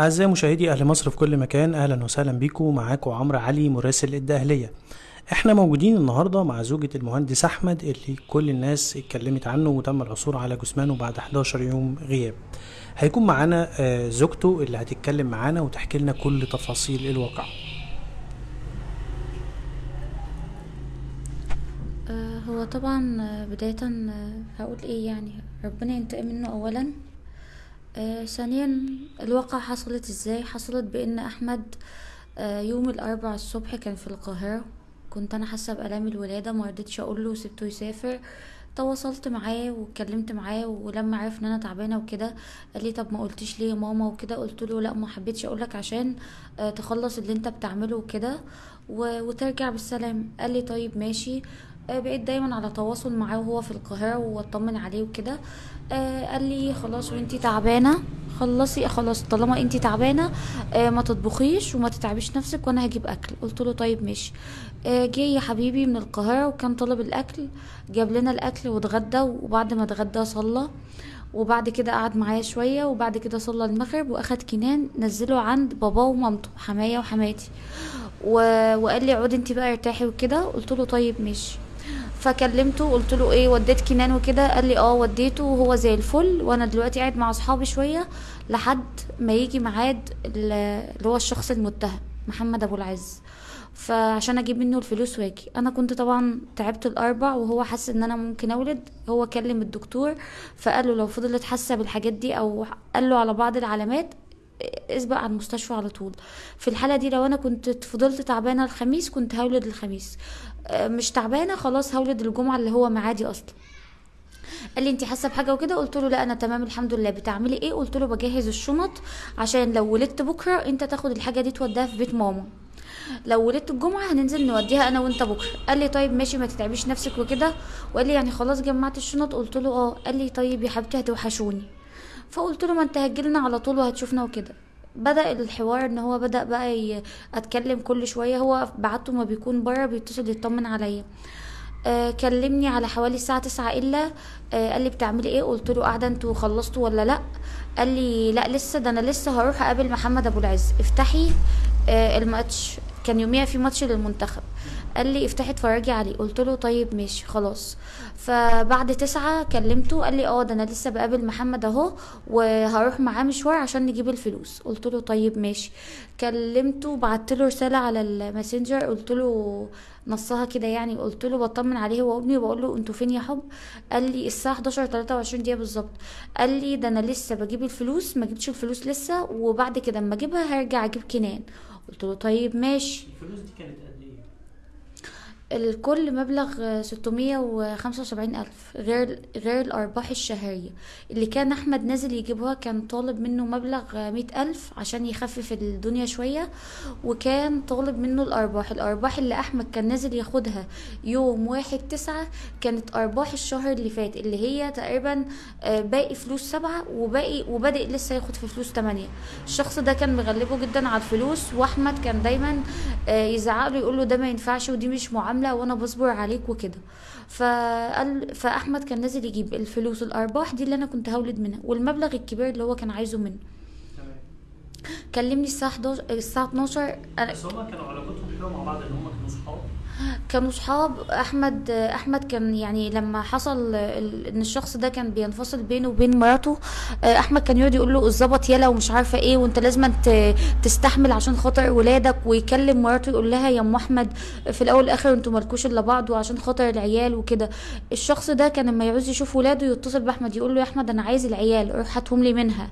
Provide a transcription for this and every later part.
أعزائي مشاهدي أهل مصر في كل مكان أهلا وسهلا بيكم. معاكم عمرو علي مراسل الدقهلية إحنا موجودين النهاردة مع زوجة المهندس أحمد اللي كل الناس اتكلمت عنه وتم العثور على جثمانه بعد 11 يوم غياب. هيكون معانا آه، زوجته اللي هتتكلم معانا وتحكي لنا كل تفاصيل الواقع. آه، هو طبعا آه، بداية هقول إيه يعني ربنا ينتقم منه اولا. آه، ثانيا الواقع حصلت إزاي؟ حصلت بإن أحمد آه، يوم الاربع الصبح كان في القاهرة. كنت أنا حاسة بآلام الولادة ما رضيتش أقول له وسبته يسافر. تواصلت معاه واتكلمت معاه ولما عرف إن أنا تعبانة وكده قال لي طب ما قلتيش ليه ماما وكده؟ قلت له لا ما حبيتش أقولك عشان آه، تخلص اللي أنت بتعمله وكده وترجع بالسلام. قال لي طيب ماشي. بقيت دايما على تواصل معاه وهو في القاهرة واطمن عليه وكده. آه، قال لي خلاص وانتي تعبانة خلصي خلاص طالما انتي تعبانة آه، ما تطبخيش وما تتعبيش نفسك وأنا هجيب أكل. قلت له طيب ماشي. آه، جه يا حبيبي من القاهرة وكان طلب الأكل جاب لنا الأكل واتغدى وبعد ما اتغدى صلى. وبعد كده قعد معايا شوية وبعد كده صلى المغرب وأخد كنان نزله عند باباه ومامته حماية وحماتي. و... وقال لي عودي انت بقى ارتاحي وكده. قلت له طيب ماشي. فكلمته قلت له إيه وديت كنان وكده قال لي آه وديته وهو زي الفل. وأنا دلوقتي قاعد مع أصحابي شوية لحد ما يجي ميعاد ال- اللي هو الشخص المتهم محمد أبو العز. فعشان أجيب منه الفلوس واجي. أنا كنت طبعا تعبت الأربع وهو حس إن أنا ممكن أولد. هو كلم الدكتور فقال له لو فضلت حاسة بالحاجات دي أو قال له على بعض العلامات اسبق على المستشفى على طول. في الحالة دي لو أنا كنت فضلت تعبانة الخميس كنت هولد الخميس. مش تعبانة خلاص هولد الجمعة اللي هو معادي أصلا. قال لي أنت حاسة بحاجة وكده؟ قلت له لا أنا تمام الحمد لله. بتعملي إيه؟ قلت له بجهز الشنط عشان لو ولدت بكرة أنت تاخد الحاجة دي توديها في بيت ماما. لو ولدت الجمعة هننزل نوديها أنا وأنت بكرة. قال لي طيب ماشي ما تتعبيش نفسك وكده. وقال لي يعني خلاص جمعت الشنط. قلت له آه. قال لي طيب يا حبيبتي هتوحشوني. فقلت له ما أنت هتجيلنا على طول وهتشوفنا وكده. بدأ الحوار إن هو بدأ بقى أتكلم كل شوية. هو بعته ما بيكون بره بيتصل يطمن عليا. آه كلمني على حوالي الساعة تسعة إلا آه قال لي بتعملي إيه؟ قلت له قاعدة أنتوا خلصتوا ولا لأ؟ قال لي لأ لسه ده أنا لسه هروح أقابل محمد أبو العز. افتحي آه الماتش. كان يوميها في ماتش للمنتخب. قال لي افتحي اتفرجي عليه. قلت له طيب ماشي خلاص. فبعد تسعة كلمته قال لي آه ده أنا لسه بقابل محمد اهو وهروح معاه مشوار عشان نجيب الفلوس. قلت له طيب ماشي. كلمته بعت له رسالة على الماسنجر. قلت له نصها كده يعني. قلت له بطمن عليه هو وابني وبقول له أنتوا فين يا حب؟ قال لي الساعة 11 23 دقيقة بالظبط. قال لي ده أنا لسه بجيب الفلوس ما جبتش الفلوس لسه وبعد كده اما اجيبها هرجع أجيب كنان. قلت له طيب ماشي الفلوس دي كانت قد؟ الكل مبلغ ستمية وخمسة وسبعين ألف غير غير الأرباح الشهرية. اللي كان أحمد نازل يجيبها كان طالب منه مبلغ مية ألف عشان يخفف الدنيا شوية وكان طالب منه الأرباح. الأرباح اللي أحمد كان نازل ياخدها يوم واحد تسعة كانت أرباح الشهر اللي فات اللي هي تقريبا آه، باقي فلوس سبعة وباقي وبادئ لسه ياخد في فلوس تمانية. الشخص ده كان مغلبه جدا على الفلوس وأحمد كان دايما آه، يزعق له يقول له ده ما ينفعش ودي مش معامله وأنا بصبر عليك وكده. فقال فأحمد كان نازل يجيب الفلوس الارباح دي اللي أنا كنت هولد منها والمبلغ الكبير اللي هو كان عايزه منه. كلمني الساعة 11 الساعة 12 أنا بس هما كانوا علاقتهم كانوا صحاب؟ كانوا صحاب. أحمد أحمد كان يعني لما حصل إن الشخص ده كان بينفصل بينه وبين مراته آه، أحمد كان يقعد يقول له الظبط يلا ومش عارفة إيه وأنت لازم تستحمل عشان خاطر ولادك ويكلم مراته يقول لها يا أم أحمد في الأول والآخر أنتوا مالكوش إلا بعض وعشان خاطر العيال وكده. الشخص ده كان لما يعوز يشوف ولاده يتصل بأحمد يقول له يا أحمد أنا عايز العيال روح هاتهم لي منها.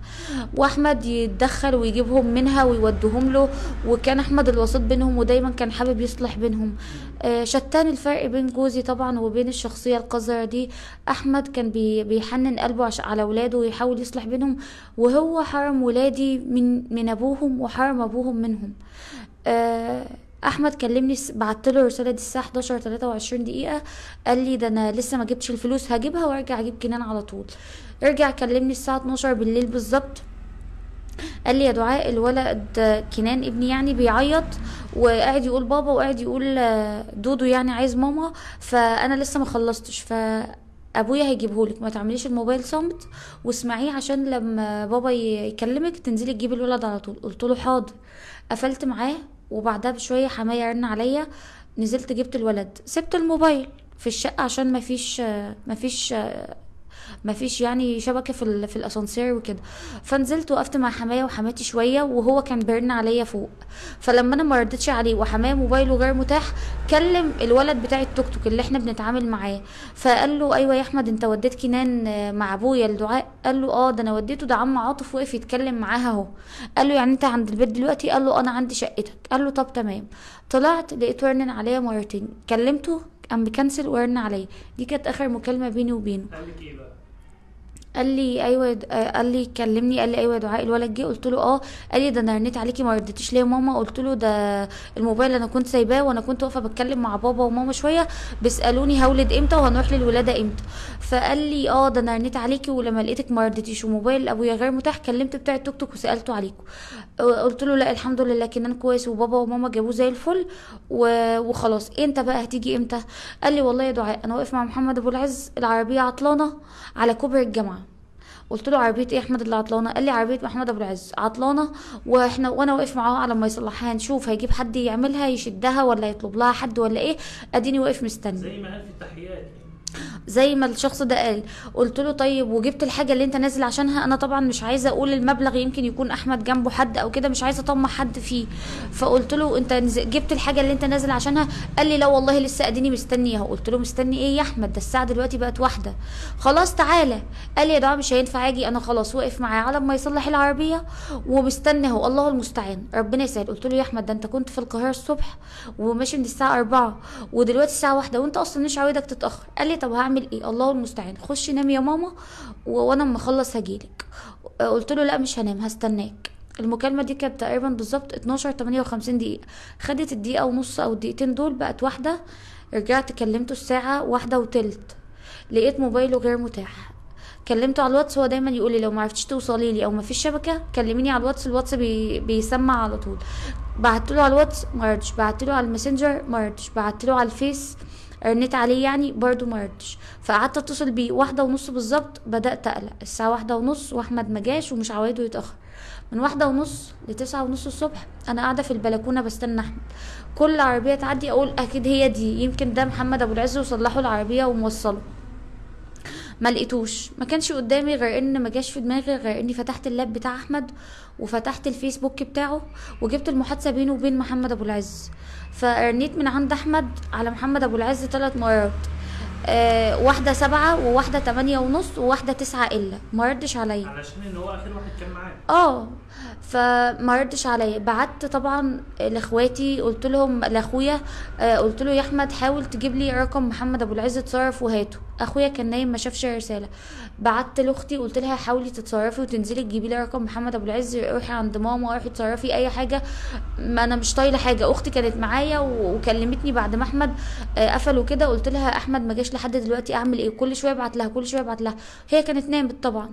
وأحمد يتدخل ويجيبهم منها ويوديهم له وكان أحمد الوسيط بينهم ودايما كان حابب يصلح بينهم. آه، شتان الفرق بين جوزي طبعا وبين الشخصية القذرة دي. أحمد كان بي بيحنن قلبه على ولاده ويحاول يصلح بينهم. وهو حرم ولادي من من أبوهم وحرم أبوهم منهم. آه، أحمد كلمني بعت له الرساله دي الساعة 11 23 دقيقة. قال لي ده أنا لسه ما جبتش الفلوس هجيبها وأرجع أجيب كنان على طول. رجع كلمني الساعة 12 بالليل بالظبط. قال لي يا دعاء الولد كنان ابني يعني بيعيط وقاعد يقول بابا وقاعد يقول دودو يعني عايز ماما فأنا لسه ما خلصتش ف ابويا هيجيبهولك ما تعمليش الموبايل صامت واسمعيه عشان لما بابا يكلمك تنزلي تجيبي الولد على طول. قلت له حاضر. قفلت معاه وبعدها بشوية حماية رن عليا نزلت جبت الولد. سبت الموبايل في الشقة عشان مفيش مفيش مفيش يعني شبكة في في الأسانسير وكده. فنزلت وقفت مع حماية وحماتي شوية وهو كان بيرن عليا فوق. فلما أنا ما ردتش عليه وحماية موبايله غير متاح كلم الولد بتاع التوك توك اللي إحنا بنتعامل معاه. فقال له أيوه يا أحمد أنت وديت كنان مع أبويا الدعاء؟ قال له آه ده أنا وديته ده عم عاطف وقف يتكلم معاها أهو. قال له يعني أنت عند البيت دلوقتي؟ قال له أنا عندي شقتك. قال له طب تمام. طلعت لقيته رن عليا مرتين. كلمته قام مكنسل ورن عليا. دي كانت آخر مكالمة بيني وبينه. قال لك إيه بقى؟ قال لي أيوه آه، قال لي كلمني قال لي أيوه دعاء الولد جه قلت له آه. قال لي ده أنا رنيت عليكي ما ردتيش ليه ماما. قلت له ده الموبايل أنا كنت سايباه وأنا كنت واقفة بتكلم مع بابا وماما شوية بيسألوني هولد إمتى وهنروح للولادة إمتى. فقال لي آه ده أنا رنيت عليكي ولما لقيتك ما ردتيش وموبايل أبويا غير متاح كلمت بتاع التوك توك وسألته عليكم. قلت له لا الحمد لله كنان كويس وبابا وماما جابوه زي الفل. وخلاص. انت بقى؟ هتيجي إمتى؟ قال لي والله يا دعاء أنا واقف مع محمد أبو العز العربية عطلانة على كوبري الجامعة. قلت له عربية إيه أحمد اللي عطلانة؟ قال لي عربية محمد أبو العز. عطلانة وإحنا وأنا واقف معاه على ما يصلحها نشوف هيجيب حد يعملها يشدها ولا يطلب لها حد ولا إيه؟ أديني واقف مستني. زي ما قال في التحيات. زي ما الشخص ده قال. قلت له طيب وجبت الحاجة اللي انت نازل عشانها. أنا طبعا مش عايزة أقول المبلغ يمكن يكون أحمد جنبه حد أو كده مش عايزة اطمع حد فيه. فقلت له أنت جبت الحاجة اللي انت نازل عشانها؟ قال لي لا والله لسه أديني مستني اهو قلت له مستني إيه يا أحمد؟ ده الساعة دلوقتي بقت واحدة. خلاص تعالى. قال لي يا دعاء مش هينفع أجي. أنا خلاص واقف معاه على ما يصلح العربية ومستني أهو. الله المستعان. ربنا يسهل. قلت له يا أحمد ده أنت كنت في القاهرة الصبح وماشي من الساعة 4 ودلوقتي الساعة واحدة وأنت أصلا مش عاوزك تتأخر. قال لي طب هعمل إيه؟ الله المستعان. خش نام يا ماما وأنا أما أخلص هجيلك قلت له لا مش هنام هستناك. المكالمة دي كانت تقريبا بالظبط 12 58 دقيقة. خدت الدقيقة ونص أو الدقيقتين دول بقت واحدة. رجعت كلمته الساعة واحدة وتلت. لقيت موبايله غير متاح. كلمته على الواتس هو دايما يقول لي لو ما عرفتش توصلي لي أو ما فيش شبكة كلميني على الواتس الواتس بي بيسمع على طول. بعت له على الواتس ما ردش. بعت له على الماسنجر ما ردش. بعت له على الفيس رنيت عليه يعني برضو ما ردش. فقعدت اتصل بيه واحدة ونص بالظبط بدأت أقلق. الساعة واحدة ونص وأحمد مجاش ومش عوايده يتأخر. من واحدة ونص لتسعة ونص الصبح أنا قاعدة في البلكونة بستنى أحمد. كل عربية تعدي أقول أكيد هي دي. يمكن ده محمد أبو العز وصلحوا العربية وموصله ما لقيتوش. ما كانش قدامي غير إن ما جاش في دماغي غير إني فتحت اللاب بتاع أحمد وفتحت الفيسبوك بتاعه وجبت المحادثة بينه وبين محمد أبو العز. فرنيت من عند أحمد على محمد أبو العز ثلاث مرات. آه واحدة سبعة وواحدة تمانية ونص وواحدة تسعة إلا. ما ردش عليا. علشان إن هو آخر واحد كان معاه. آه فما ردش عليا. بعت طبعا لإخواتي قلت لهم لأخويا آه، قلت له يا أحمد حاول تجيب لي رقم محمد أبو العز اتصرف وهاته. أخويا كان نايم ما شافش الرساله بعت لأختي قلت لها حاولي تتصرفي وتنزلي تجيبي لي رقم محمد أبو العز روحي عند ماما روحي اتصرفي أي حاجة. ما أنا مش طايلة حاجة. أختي كانت معايا وكلمتني بعد ما أحمد آه، قفل وكده. قلت لها أحمد ما جاش لحد دلوقتي أعمل إيه؟ كل شوية أبعت لها كل شوية أبعت لها. هي كانت نامت طبعا.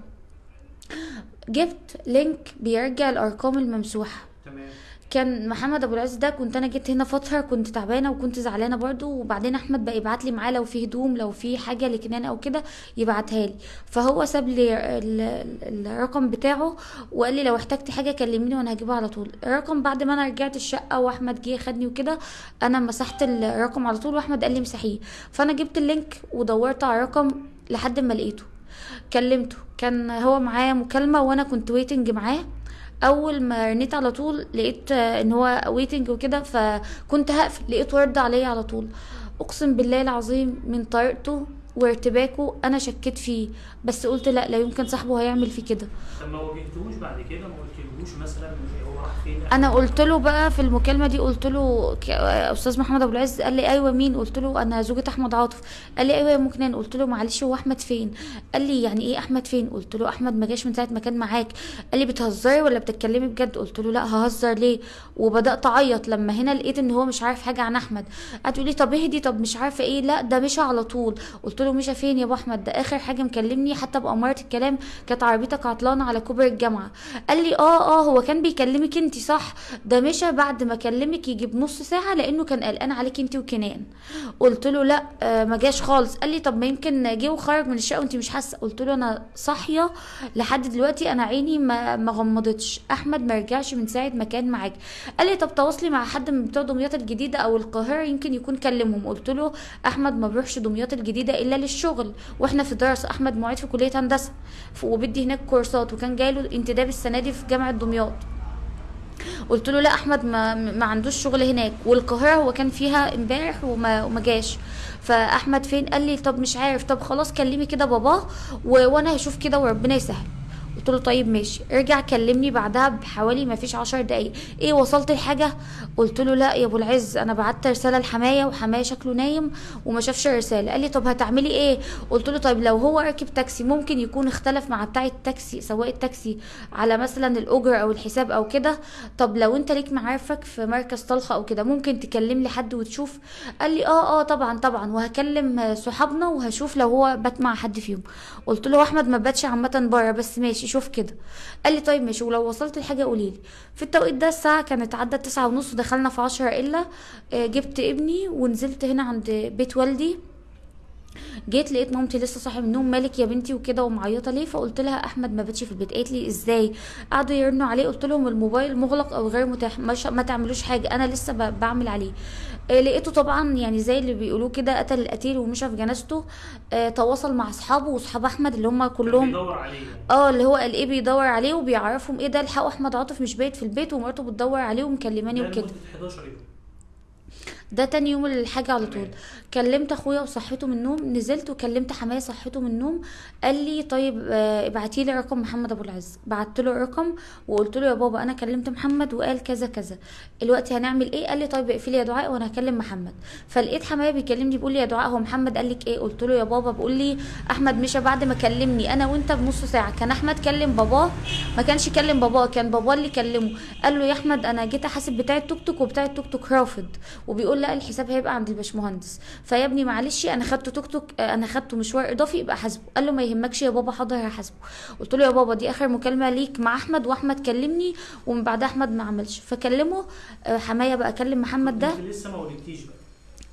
جبت link بيرجع الأرقام الممسوحة. تمام. كان محمد أبو العز ده كنت أنا جيت هنا فترة كنت تعبانة وكنت زعلانة برضو وبعدين أحمد بقى يبعت لي معاه لو في هدوم لو في حاجة لكنان أو كده يبعتها لي. فهو ساب لي ال- ال- الرقم بتاعه وقال لي لو احتجتي حاجة كلميني وأنا هجيبها على طول. الرقم بعد ما أنا رجعت الشقة وأحمد جه خدني وكده أنا مسحت الرقم على طول وأحمد قال لي امسحيه. فأنا جبت ال link ودورت على الرقم لحد ما لقيته. كلمته. كان هو معايا مكالمة وأنا كنت waiting معاه. أول ما رنيت على طول لقيت إن هو waiting وكده فكنت هقفل لقيته رد عليا على طول. أقسم بالله العظيم من طريقته وارتباكه أنا شكيت فيه بس قلت لا لا يمكن صاحبه هيعمل فيه كده. طب ما واجهتوش بعد كده؟ ما قلتلهوش مثلا هو راح فين؟ أنا قلت له بقى في المكالمة دي قلت له أستاذ محمد أبو العز قال لي أيوه مين؟ قلت له أنا زوجة أحمد عاطف. قال لي أيوه يا مكنان. قلت له معلش هو أحمد فين؟ قال لي يعني إيه أحمد فين؟ قلت له أحمد ما جاش من ساعة ما كان معاك. قال لي بتهزري ولا بتتكلمي بجد؟ قلت له لا ههزر ليه؟ وبدأت أعيط لما هنا لقيت إن هو مش عارف حاجة عن أحمد. قعد يقول لي طب اهدي طب مش عارفة إيه. لا ده مشى على طول. قلت له له مشى فين يا أبو أحمد ده آخر حاجة مكلمني حتى باماره الكلام كانت عربيتك عطلانة على كوبري الجامعة. قال لي آه آه هو كان بيكلمك أنت صح؟ ده مشى بعد ما كلمك يجي بنص ساعة لأنه كان قلقان عليك أنت وكنان. قلت له لأ آه ما جاش خالص. قال لي طب ما يمكن جه وخرج من الشقة وأنت مش حاسة. قلت له أنا صاحية لحد دلوقتي أنا عيني ما ما غمضتش. أحمد ما رجعش من ساعة ما كان معاك. قال لي طب تواصلي مع حد من بتوع دمياط الجديدة أو القاهرة يمكن يكون كلمهم. قلت له أحمد ما بيروحش دمياط الجديدة الا للشغل وإحنا في دراسه أحمد معيد في كلية هندسة وبدي هناك كورسات وكان جاي له انتداب السنة دي في جامعة دمياط. قلت له لا أحمد ما, ما عندوش شغل هناك والقاهرة هو كان فيها امبارح وما, وما جاش. فأحمد فين؟ قال لي طب مش عارف طب خلاص كلمي كده باباه. وأنا هشوف كده وربنا يسهل. قلت له طيب ماشي. رجع كلمني بعدها بحوالي ما فيش عشر دقايق. إيه وصلت الحاجة؟ قلت له لا يا ابو العز أنا بعت رسالة لحمايه وحماية شكله نايم وما شافش الرسالة. قال لي طب هتعملي إيه؟ قلت له طيب لو هو راكب تاكسي ممكن يكون اختلف مع بتاع التاكسي سواق التاكسي على مثلا الأجر أو الحساب أو كده. طب لو انت ليك معارفك في مركز طلخة أو كده ممكن تكلم لي حد وتشوف. قال لي آه آه طبعا طبعا وهكلم صحابنا وهشوف لو هو بات مع حد فيهم. قلت له أحمد ما باتش عامة بره بس ماشي شوف كده. قال لي طيب ماشي ولو وصلت الحاجة قولي لي. في التوقيت ده الساعة كانت عدت تسعة ونص ودخلنا في عشرة إلا آه، جبت ابني ونزلت هنا عند بيت والدي. جيت لقيت مامتي لسه صاحيه من النوم مالك يا بنتي وكده ومعيطة ليه؟ فقلت لها أحمد ما باتش في البيت. قالت لي إزاي؟ قعدوا يرنوا عليه. قلت لهم الموبايل مغلق أو غير متاح ما تعملوش حاجة. أنا لسه ب- بعمل عليه. آه، لقيته طبعا يعني زي اللي بيقولوه كده قتل القتيل ومشى في جنازته. آه، تواصل مع أصحابه وأصحاب أحمد اللي هم كلهم بيدور عليه. آه اللي هو قال إيه بيدور عليه وبيعرفهم إيه ده. الحقوا أحمد عاطف مش بايت في البيت ومراته بتدور عليه ومكلماني وكده. 11 يوم. ده تاني يوم الحاجة على طول. كلمت أخويا وصحيته من النوم نزلت وكلمت حماية صحيته من النوم قال لي طيب آه، ابعتي لي رقم محمد أبو العز. بعت له الرقم وقلت له يا بابا أنا كلمت محمد وقال كذا كذا. دلوقتي هنعمل إيه؟ قال لي طيب اقفلي يا دعاء وأنا هكلم محمد. فلقيت حماية بيكلمني بيقول لي يا دعاء هو محمد؟ قال لك إيه؟ قلت له يا بابا بيقول لي أحمد مشى بعد ما كلمني أنا وأنت بنص ساعة. كان أحمد كلم باباه؟ ما كانش كلم باباه كان باباه اللي كلمه قال له يا أحمد أنا جيت أحاسب بتاع التوك توك وبتاع التوك توك رافض. وبيقول لا الحساب هيبقى عند الباشمهندس. فيا ابني معلش أنا خدته توك توك آه، أنا خدته مشوار إضافي يبقى حاسبه. قال له ما يهمكش يا بابا حاضر هحاسبه. قلت له يا بابا دي آخر مكالمة ليك مع أحمد وأحمد كلمني ومن بعدها أحمد ما عملش. فكلمه آه، حماية بقى كلم محمد ده. لسه ما ولدتيش بقى.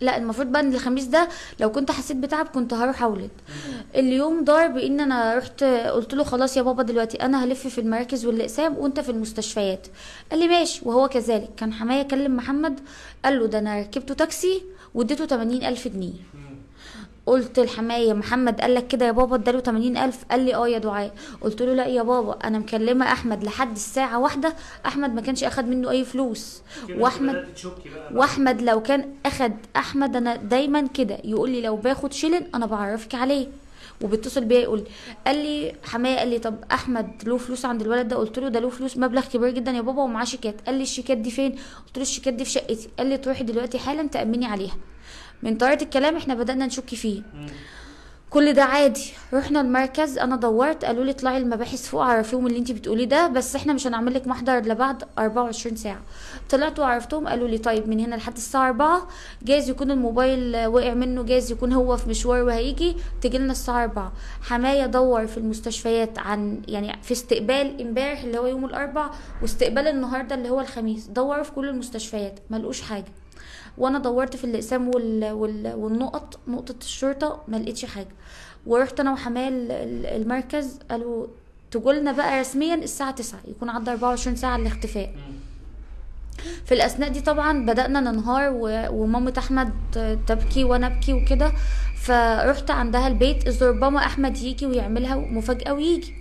لا المفروض بقى إن الخميس ده لو كنت حسيت بتعب كنت هروح أولد. اليوم دار بإن أنا رحت قلت له خلاص يا بابا دلوقتي أنا هلف في المراكز والأقسام وأنت في المستشفيات. قال لي ماشي وهو كذلك. كان حماية كلم محمد قال له ده أنا ركبته تاكسي واديته 80 ألف جنيه. قلت لحماية محمد قال لك كده يا بابا؟ اداله 80 ألف. قال لي آه يا دعاء. قلت له لا يا بابا؟ أنا مكلمة أحمد لحد الساعة واحدة. أحمد ما كانش أخد منه أي فلوس. بقى وأحمد لو كان أخد أحمد أنا دايما كده يقول لي لو باخد شيلن أنا بعرفك عليه. وبيتصل بيا يقول قال لي حماية قال لي طب أحمد له فلوس عند الولد ده؟ قلت له ده له فلوس مبلغ كبير جدا يا بابا ومعاه شيكات. قال لي الشيكات دي فين؟ قلت له الشيكات دي في شقتي. قال لي تروحي دلوقتي حالا تأمني عليها. من طريقة الكلام إحنا بدأنا نشك فيه. كل ده عادي. رحنا المركز أنا دورت قالوا لي اطلعي المباحث فوق عرفيهم اللي انت بتقوليه ده بس إحنا مش هنعمل لك محضر الا بعد 24 ساعة. طلعت وعرفتهم قالوا لي طيب من هنا لحد الساعة 4 جايز يكون الموبايل وقع منه جايز يكون هو في مشوار وهيجي تجي لنا الساعة 4 حماية دور في المستشفيات عن يعني في استقبال امبارح اللي هو يوم الاربع واستقبال النهارده اللي هو الخميس. دوروا في كل المستشفيات ما حاجة. وأنا دورت في الاقسام وال... وال... والنقط نقطة الشرطة ما لقيتش حاجة. ورحت أنا وحماية ال- ال- المركز قالوا تقولنا بقى رسميا الساعة 9 يكون عدى 24 ساعة الاختفاء. في الأثناء دي طبعا بدأنا ننهار و- ومامة أحمد تبكي وأنا أبكي وكده. فرحت عندها البيت اذ ربما أحمد يجي ويعملها مفاجاه ويجي.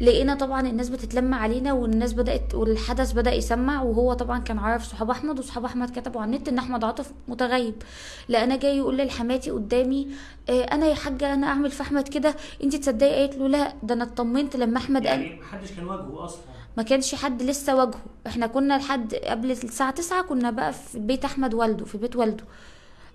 لقينا طبعا الناس بتتلم علينا والناس بدأت والحدث بدأ يسمع وهو طبعا كان عارف صحاب أحمد وصحاب أحمد كتبوا على النت إن أحمد عاطف متغيب. لقينا جاي يقول لحماتي قدامي آه، أنا يا حاجة أنا أعمل في أحمد كده انت تصدقي؟ قالت له لا ده أنا اطمنت لما أحمد قال يعني محدش كان واجهه أصلا. ما كانش حد لسه واجهه. إحنا كنا لحد قبل الساعة تسعة كنا بقى في بيت أحمد والده في بيت والده.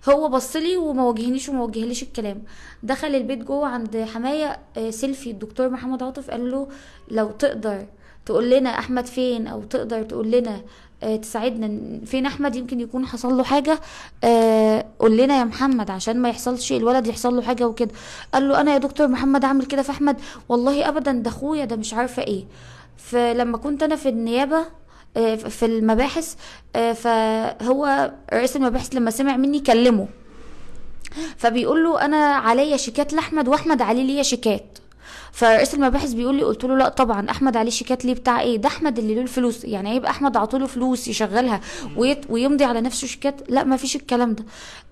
هو بصلي وما واجهنيش وما وجهليش الكلام. دخل البيت جوه عند حماية آه، سيلفي. الدكتور محمد عاطف قال له لو تقدر تقول لنا أحمد فين أو تقدر تقول لنا آه، تساعدنا فين أحمد؟ يمكن يكون حصل له حاجة. آه، قول لنا يا محمد عشان ما يحصلش الولد يحصل له حاجة وكده. قال له أنا يا دكتور محمد عامل كده في أحمد؟ والله ابدا ده أخويا ده مش عارفة إيه. فلما كنت أنا في النيابة في المباحث آه، فهو رئيس المباحث لما سمع مني كلمه فبيقول له أنا عليا شيكات لأحمد وأحمد عليه ليا شيكات. فرئيس المباحث بيقول لي قلت له لا طبعا أحمد عليه شيكات ليه بتاع إيه؟ ده أحمد اللي له الفلوس يعني هيبقى أحمد عطوله فلوس يشغلها ويمضي على نفسه شيكات؟ لا ما فيش الكلام ده.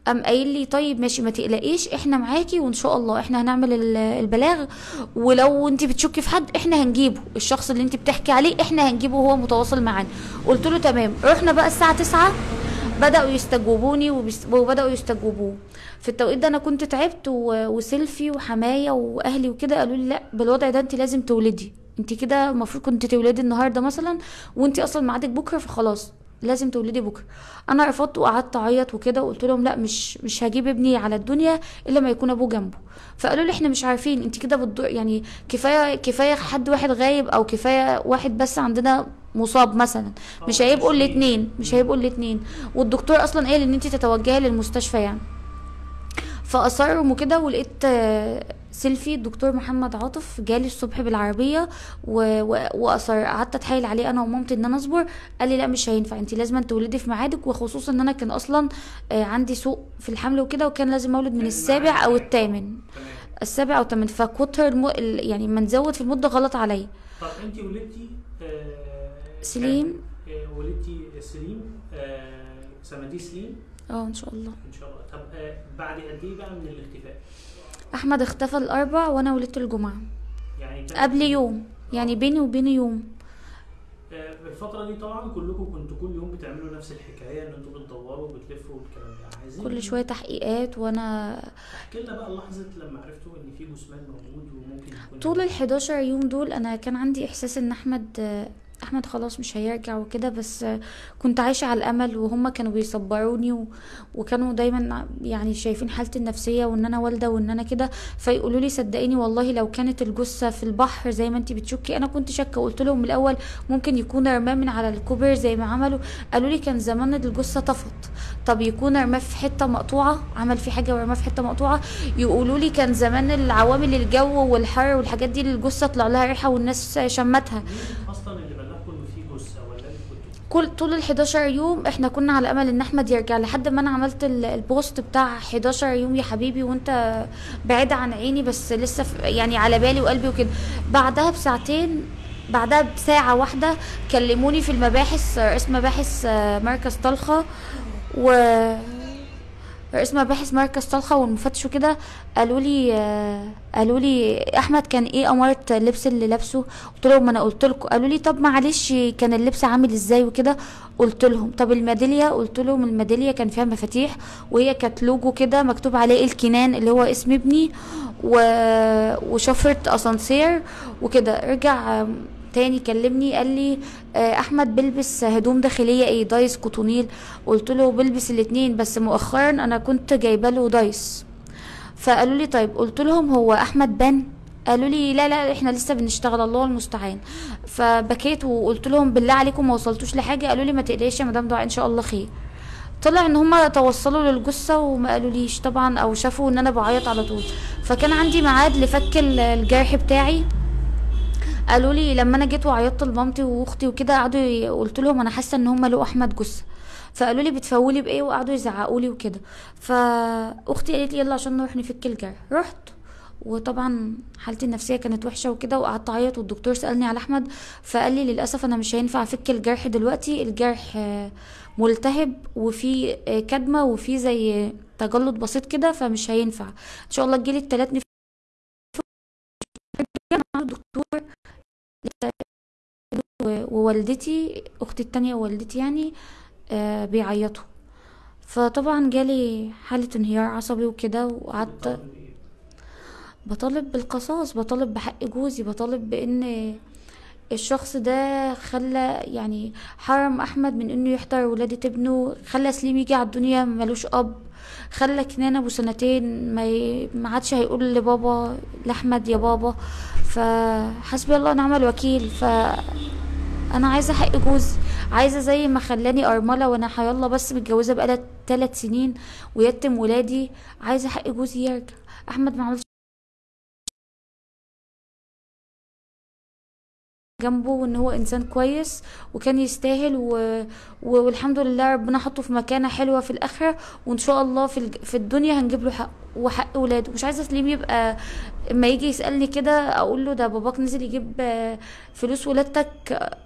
قام قايل لي طيب ماشي ما تقلقيش إحنا معاكي وإن شاء الله إحنا هنعمل ال- البلاغ ولو انت بتشكي في حد إحنا هنجيبه الشخص اللي انت بتحكي عليه إحنا هنجيبه وهو متواصل معانا. قلت له تمام رحنا بقى الساعة 9 بدأوا يستجوبوني وبدأوا يستجوبوه. في التوقيت ده أنا كنت تعبت وسيلفي وحماية وأهلي وكده قالوا لي لأ بالوضع ده انت لازم تولدي. انت كده المفروض كنت تولدي النهارده مثلا وانت أصلا ميعادك بكرة فخلاص لازم تولدي بكرة. أنا رفضت وقعدت أعيط وكده وقلت لهم لأ مش مش هجيب ابني على الدنيا إلا ما يكون أبوه جنبه. فقالوا لي إحنا مش عارفين انت كده بتضر يعني كفاية كفاية حد واحد غايب أو كفاية واحد بس عندنا مصاب مثلا. مش هيبقوا الاتنين مش هيبقوا الاتنين. والدكتور أصلا قال إن انت تتوجهي للمستشفى يعني. فاصرهم وكده ولقيت آه، سيلفي الدكتور محمد عاطف جالي الصبح بالعربية و- و- واصر قعدت أتحايل عليه أنا ومامتي إن أنا أصبر. قال لي لا مش هينفع انت لازم تولدي في ميعادك. وخصوصا إن أنا كان أصلا آه، عندي سوء في الحمل وكده وكان لازم أولد من السابع أو الثامن. السابع أو الثامن. فكتر الم... ال- يعني ما نزود في المدة غلط عليا. طب انت ولدتي آه، سليم. آه، ولدتي سليم آه، سمديه سليم؟ آه إن شاء الله. إن شاء الله. طب آه، بعد قد إيه بقى من الاختفاء؟ أحمد اختفى الأربع وأنا ولدت الجمعة. يعني قبل يوم. يعني بيني وبينه يوم. آه، الفترة دي طبعا كلكم كنتوا كل يوم بتعملوا نفس الحكاية إن أنتوا بتدوروا وبتلفوا والكلام ده. عايزين كل شوية تحقيقات وأنا احكي لنا بقى لحظة لما عرفتوا إن في جثمان موجود وممكن يكون طول ال 11 يوم دول أنا كان عندي إحساس إن أحمد أحمد خلاص مش هيرجع وكده بس كنت عايشة على الأمل وهم كانوا بيصبروني و... وكانوا دايما يعني شايفين حالتي النفسية وإن أنا والدة وإن أنا كده. فيقولوا لي صدقيني والله لو كانت الجثة في البحر زي ما انت بتشكي أنا كنت شاكة. قلت لهم الأول ممكن يكون رماه من على الكوبري زي ما عملوا. قالوا لي كان زمان الجثة طفت. طب يكون رماه في حتة مقطوعة؟ عمل في حاجة ورماه في حتة مقطوعة؟ يقولوا لي كان زمان العوامل الجو والحر والحاجات دي الجثة طلع لها ريحة والناس شمتها مين أصلا اللي بلغكم ان في جثة ولا أنتوا كنتوا كل طول ال 11 يوم إحنا كنا على امل ان احمد يرجع لحد ما أنا عملت ال- البوست بتاع 11 يوم يا حبيبي وانت بعيد عن عيني بس لسه يعني على بالي وقلبي وكده. بعدها بساعتين بعدها بساعة واحدة كلموني في المباحث رئيس مباحث آه، مركز طلخة و رئيس مباحث مركز طلخة والمفتش وكده قالوا لي آه، قالوا لي أحمد كان إيه أمارة اللبس اللي لابسه؟ قلت لهم أنا قلت لكم. قالوا لي طب معلش كان اللبس عامل إزاي وكده؟ قلت لهم. طب الميدالية؟ قلت لهم الميدالية كان فيها مفاتيح وهي كانت لوجو كده مكتوب عليه الكنان اللي هو اسم ابني و... وشفرة أسانسير وكده. رجع تاني كلمني قال لي آه، أحمد بيلبس هدوم داخلية إيه دايس كوتونيل. قلت له بلبس الاتنين بس مؤخرا أنا كنت جايبة له دايس. فقالوا لي طيب قلت لهم هو أحمد بان قالوا لي لا لا إحنا لسه بنشتغل الله المستعان. فبكيت وقلت لهم بالله عليكم ما وصلتوش لحاجة. قالوا لي ما تقلقيش يا مدام دعاء إن شاء الله خير. طلع إن هما توصلوا للجثة وما قالوليش طبعا أو شافوا إن أنا بعيط على طول. فكان عندي ميعاد لفك ال- الجرح بتاعي. قالوا لي لما أنا جيت وعيطت لمامتي وأختي وكده قعدوا قلت لهم أنا حاسة إن هم لقوا أحمد جثة. فقالوا لي بتفولي بإيه؟ وقعدوا يزعقوا لي وكده. فأختي قالت لي يلا عشان نروح نفك الجرح. رحت. وطبعا حالتي النفسية كانت وحشة وكده وقعدت أعيط والدكتور سألني على أحمد فقال لي للأسف أنا مش هينفع أفك الجرح دلوقتي. الجرح آه، ملتهب وفي آه، كدمة وفي زي تجلط بسيط كده فمش هينفع. إن شاء الله تجيلي التلات ووالدتي أختي التانية ووالدتي يعني آه بيعيطوا. فطبعا جالي حالة انهيار عصبي وكده وقعدت بطالب بالقصاص بطالب بحق جوزي بطالب بإن الشخص ده خلى يعني حرم أحمد من إنه يحضر ولادة ابنه خلى سليم يجي على الدنيا ملوش أب خلى كنان أبو سنتين ما ي- ما عادش هيقول لبابا لأحمد يا بابا. فحسبي الله ونعم الوكيل. ف أنا عايزة حق جوزي عايزة زي ما خلاني أرملة وأنا حيالله بس متجوزة بقالها ثلاث سنين ويتم ولادي. عايزة حق جوزي يرجع. أحمد ما عملش جنبه وإن هو إنسان كويس وكان يستاهل و... والحمد لله ربنا حطه في مكانة حلوة في الآخرة وإن شاء الله في الج... في الدنيا هنجيب له حق وحق ولاده. مش عايزة سليم يبقى اما يجي يسألني كده أقول له ده باباك نزل يجيب آه، فلوس ولادتك آه،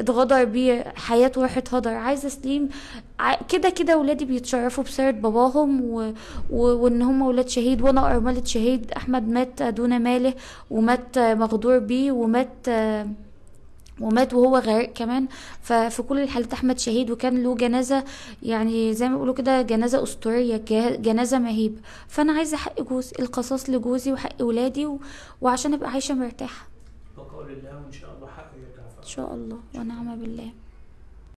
اتغدر بيه حياته راحت هدر. عايزة سليم كده كده ولادي بيتشرفوا بسيرة باباهم و... و... وإن هم ولاد شهيد وأنا ارملة شهيد. أحمد مات دون ماله ومات مغدور بيه ومات آه، ومات وهو غريق كمان. ففي كل الحالات أحمد شهيد وكان له جنازة يعني زي ما بيقولوا كده جنازة أسطورية جنازة مهيبه فأنا عايزة حق جوزي القصاص لجوزي وحق ولادي و... وعشان أبقى عايشة مرتاحة. بقول الله وإن شاء الله حقه يرجع إن شاء الله. ونعم بالله.